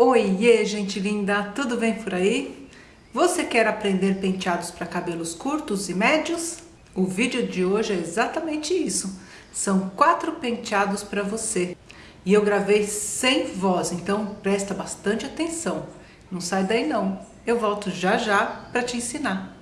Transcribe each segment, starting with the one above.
Oiê, gente linda! Tudo bem por aí? Você quer aprender penteados para cabelos curtos e médios? O vídeo de hoje é exatamente isso. São quatro penteados para você. E eu gravei sem voz, então presta bastante atenção. Não sai daí não. Eu volto já já para te ensinar.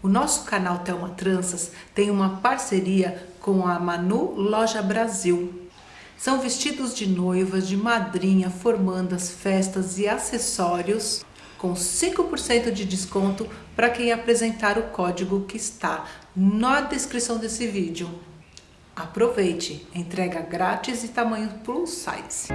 O nosso canal Telma Tranças tem uma parceria com a Manu Loja Brasil. São vestidos de noivas, de madrinha, formandas, festas e acessórios com 5% de desconto para quem apresentar o código que está na descrição desse vídeo. Aproveite, entrega grátis e tamanho plus size.